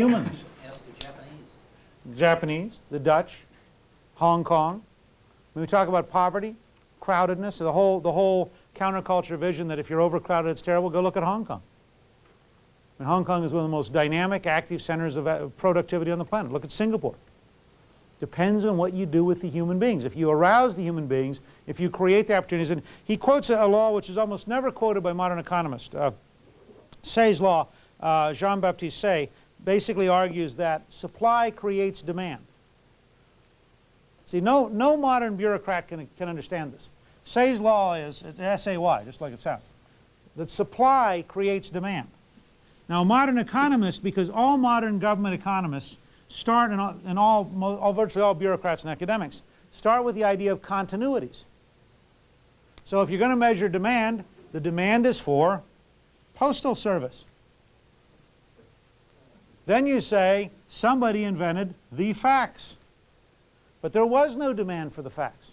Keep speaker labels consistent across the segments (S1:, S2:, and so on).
S1: Humans.
S2: The Japanese.
S1: Japanese, the Dutch, Hong Kong. When we talk about poverty, crowdedness, the whole, the whole counterculture vision that if you're overcrowded it's terrible, go look at Hong Kong. Hong Kong is one of the most dynamic, active centers of uh, productivity on the planet. Look at Singapore. Depends on what you do with the human beings. If you arouse the human beings, if you create the opportunities, and he quotes a, a law which is almost never quoted by modern economists. Uh, Say's law, uh, Jean-Baptiste Say, basically argues that supply creates demand. See, no, no modern bureaucrat can, can understand this. Say's law is, S-A-Y, just like it sounds, that supply creates demand. Now, modern economists, because all modern government economists start, and all, and all, all, virtually all bureaucrats and academics, start with the idea of continuities. So if you're going to measure demand, the demand is for postal service. Then you say, somebody invented the fax. But there was no demand for the fax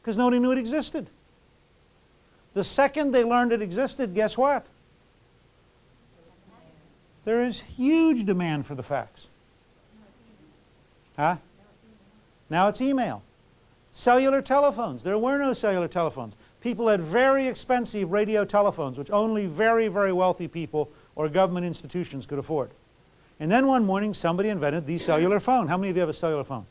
S1: because nobody knew it existed. The second they learned it existed, guess what? There is huge demand for the fax. Huh? Now it's email. Cellular telephones. There were no cellular telephones. People had very expensive radio telephones, which only very, very wealthy people or government institutions could afford. And then one morning somebody invented the cellular phone. How many of you have a cellular phone?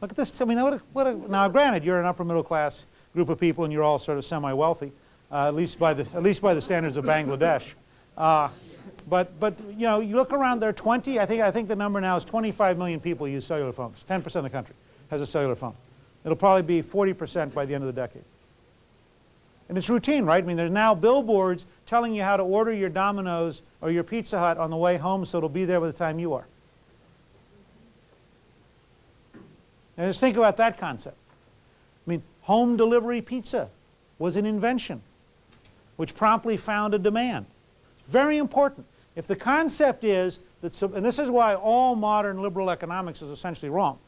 S1: Look at this. I mean, what a, what a, now granted, you're an upper middle class group of people and you're all sort of semi-wealthy, uh, at, least by the, at least by the standards of Bangladesh. Uh, but, but, you know, you look around, there are 20, I think, I think the number now is 25 million people use cellular phones. 10% of the country has a cellular phone. It'll probably be 40% by the end of the decade. And it's routine, right? I mean, there's now billboards telling you how to order your Domino's or your Pizza Hut on the way home so it'll be there by the time you are. And just think about that concept. I mean, home delivery pizza was an invention which promptly found a demand. It's very important. If the concept is that, and this is why all modern liberal economics is essentially wrong.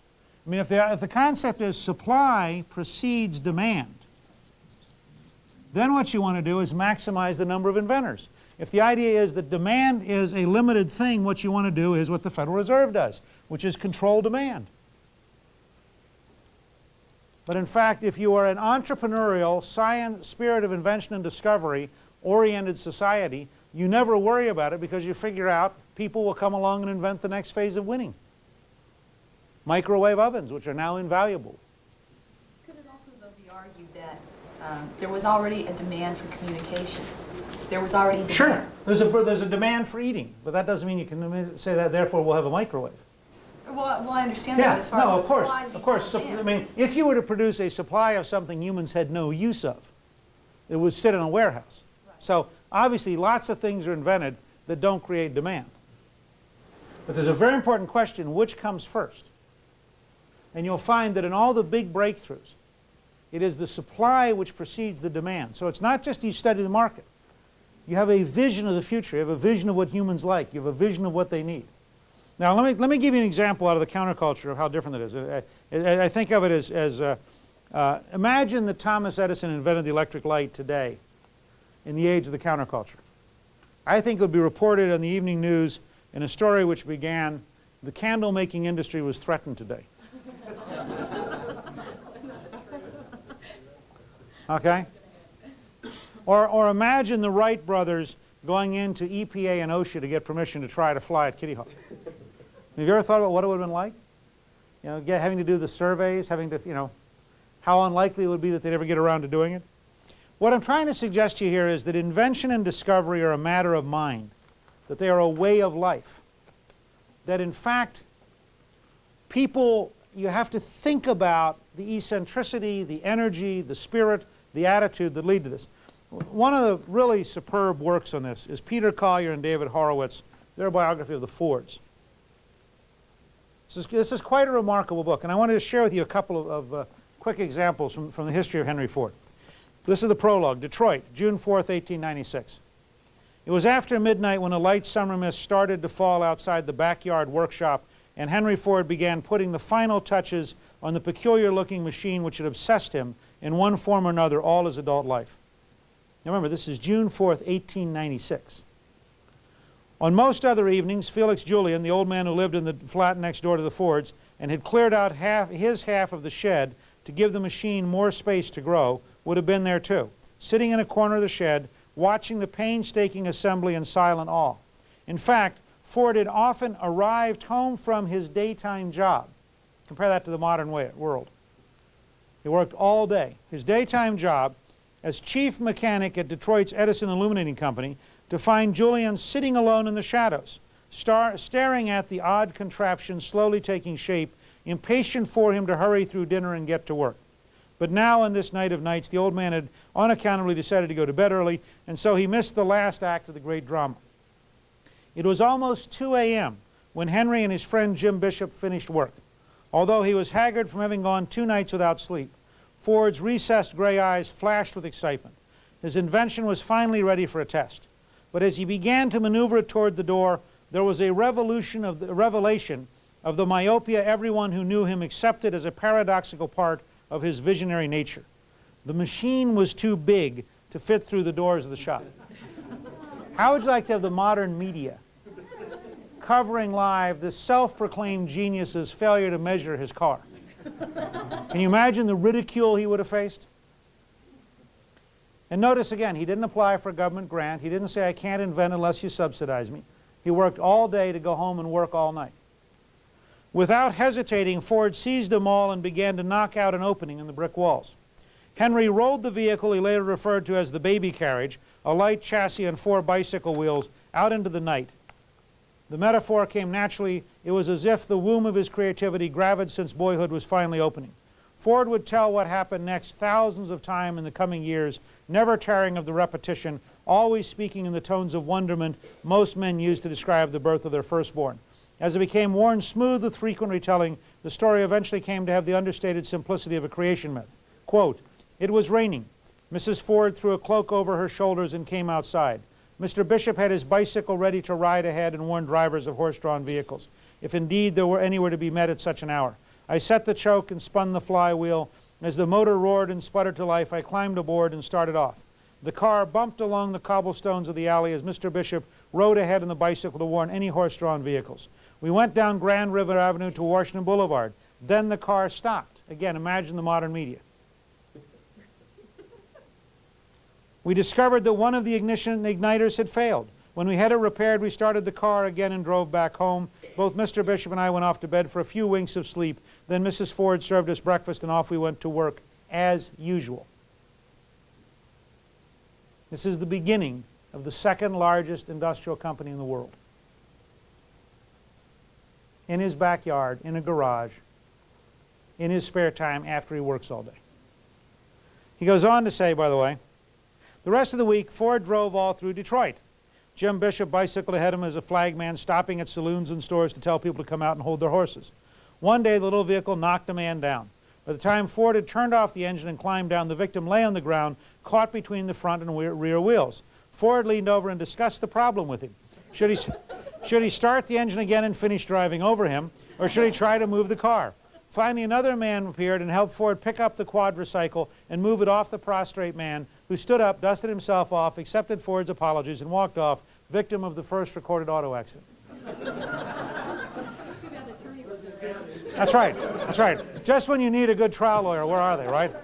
S1: I mean, if the, if the concept is supply precedes demand, then what you want to do is maximize the number of inventors. If the idea is that demand is a limited thing, what you want to do is what the Federal Reserve does, which is control demand. But in fact, if you are an entrepreneurial, science, spirit of invention and discovery oriented society, you never worry about it because you figure out people will come along and invent the next phase of winning. Microwave ovens, which are now invaluable.
S3: Could it also, though, be argued that um, there was already a demand for communication? There was already demand.
S1: Sure. There's a, there's a demand for eating, but that doesn't mean you can say that, therefore, we'll have a microwave.
S3: Well, well I understand
S1: yeah,
S3: that as far
S1: no,
S3: as
S1: of course,
S3: supply
S1: of course. So, I mean, if you were to produce a supply of something humans had no use of, it would sit in a warehouse. Right. So obviously lots of things are invented that don't create demand. But there's a very important question, which comes first? And you'll find that in all the big breakthroughs, it is the supply which precedes the demand. So it's not just you study the market. You have a vision of the future. You have a vision of what humans like. You have a vision of what they need. Now, let me, let me give you an example out of the counterculture of how different it is. I, I, I think of it as, as uh, uh, imagine that Thomas Edison invented the electric light today in the age of the counterculture. I think it would be reported in the evening news in a story which began, the candle making industry was threatened today. Okay? Or, or imagine the Wright brothers going into EPA and OSHA to get permission to try to fly at Kitty Hawk. Have you ever thought about what it would have been like? You know, get, having to do the surveys, having to, you know, how unlikely it would be that they'd ever get around to doing it? What I'm trying to suggest to you here is that invention and discovery are a matter of mind, that they are a way of life, that in fact people, you have to think about the eccentricity, the energy, the spirit, the attitude that lead to this. One of the really superb works on this is Peter Collier and David Horowitz, their biography of the Fords. This is, this is quite a remarkable book, and I wanted to share with you a couple of, of uh, quick examples from, from the history of Henry Ford. This is the prologue, Detroit, June 4th, 1896. It was after midnight when a light summer mist started to fall outside the backyard workshop and Henry Ford began putting the final touches on the peculiar-looking machine which had obsessed him in one form or another all his adult life. Now remember, this is June 4th, 1896. On most other evenings, Felix Julian, the old man who lived in the flat next door to the Fords and had cleared out half, his half of the shed to give the machine more space to grow, would have been there too, sitting in a corner of the shed, watching the painstaking assembly in silent awe. In fact, Ford had often arrived home from his daytime job. Compare that to the modern way, world. He worked all day. His daytime job as chief mechanic at Detroit's Edison Illuminating Company to find Julian sitting alone in the shadows, star staring at the odd contraption slowly taking shape, impatient for him to hurry through dinner and get to work. But now on this night of nights, the old man had unaccountably decided to go to bed early, and so he missed the last act of the great drama. It was almost 2 a.m. when Henry and his friend Jim Bishop finished work. Although he was haggard from having gone two nights without sleep, Ford's recessed gray eyes flashed with excitement. His invention was finally ready for a test. But as he began to maneuver it toward the door, there was a revolution of the, revelation of the myopia everyone who knew him accepted as a paradoxical part of his visionary nature. The machine was too big to fit through the doors of the shop. How would you like to have the modern media covering live this self-proclaimed genius's failure to measure his car? Can you imagine the ridicule he would have faced? And notice again, he didn't apply for a government grant. He didn't say, I can't invent unless you subsidize me. He worked all day to go home and work all night. Without hesitating, Ford seized them all and began to knock out an opening in the brick walls. Henry rolled the vehicle he later referred to as the baby carriage, a light chassis and four bicycle wheels, out into the night. The metaphor came naturally. It was as if the womb of his creativity, gravid since boyhood, was finally opening. Ford would tell what happened next thousands of times in the coming years, never tiring of the repetition, always speaking in the tones of wonderment most men use to describe the birth of their firstborn. As it became worn smooth with frequent retelling, the story eventually came to have the understated simplicity of a creation myth. Quote, it was raining. Mrs. Ford threw a cloak over her shoulders and came outside. Mr. Bishop had his bicycle ready to ride ahead and warn drivers of horse-drawn vehicles, if indeed there were anywhere to be met at such an hour. I set the choke and spun the flywheel. As the motor roared and sputtered to life, I climbed aboard and started off. The car bumped along the cobblestones of the alley as Mr. Bishop rode ahead on the bicycle to warn any horse-drawn vehicles. We went down Grand River Avenue to Washington Boulevard. Then the car stopped. Again, imagine the modern media. We discovered that one of the ignition igniters had failed. When we had it repaired, we started the car again and drove back home. Both Mr. Bishop and I went off to bed for a few winks of sleep. Then Mrs. Ford served us breakfast and off we went to work as usual. This is the beginning of the second largest industrial company in the world. In his backyard, in a garage, in his spare time after he works all day. He goes on to say, by the way, the rest of the week, Ford drove all through Detroit. Jim Bishop bicycled ahead of him as a flagman, stopping at saloons and stores to tell people to come out and hold their horses. One day, the little vehicle knocked a man down. By the time Ford had turned off the engine and climbed down, the victim lay on the ground, caught between the front and rear wheels. Ford leaned over and discussed the problem with him. Should he, should he start the engine again and finish driving over him, or should he try to move the car? Finally, another man appeared and helped Ford pick up the quadricycle and move it off the prostrate man, who stood up, dusted himself off, accepted Ford's apologies, and walked off, victim of the first recorded auto accident. That's right. That's right. Just when you need a good trial lawyer, where are they, right?